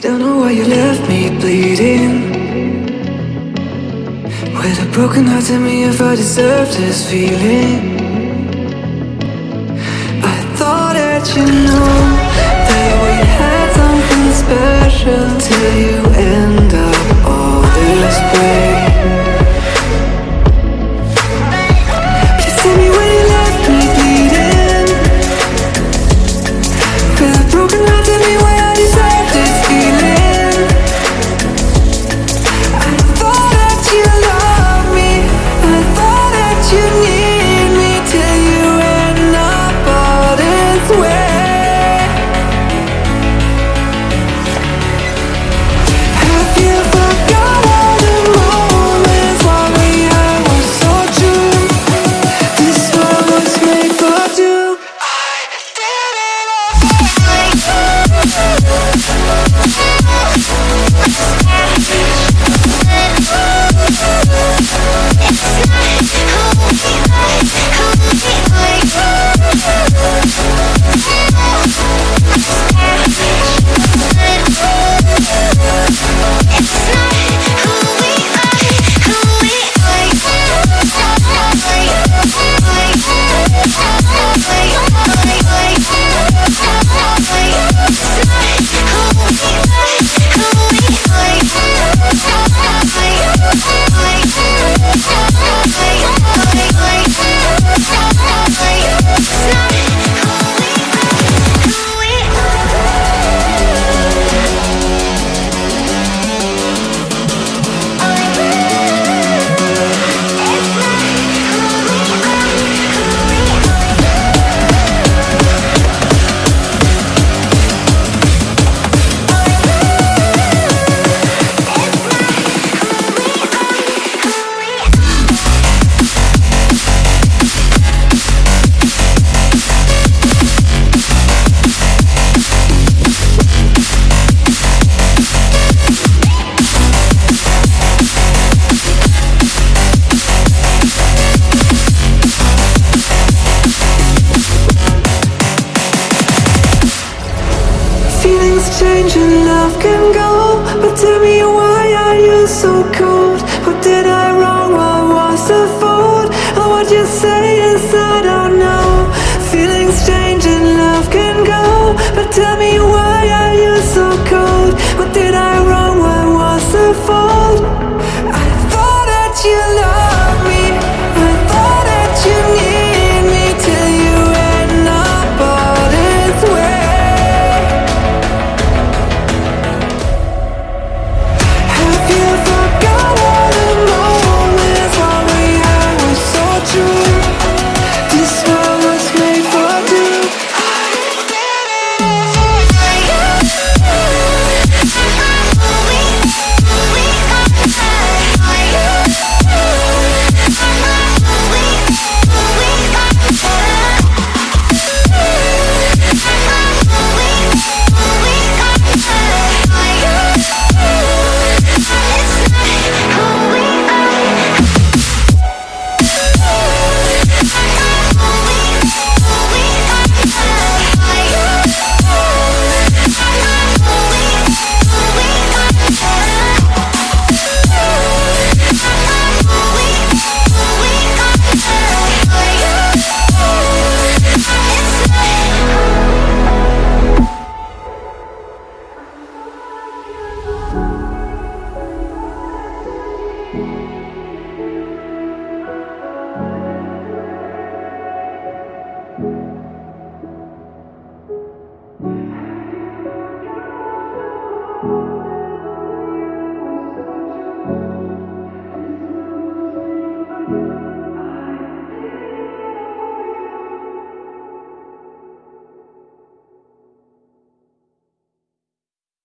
Don't know why you left me bleeding. With a broken heart, tell me if I deserve this feeling. I thought that you know That we had something special to you. change and love can go But tell me why are you so cold? What did I wrong? What was the fault? Oh, what you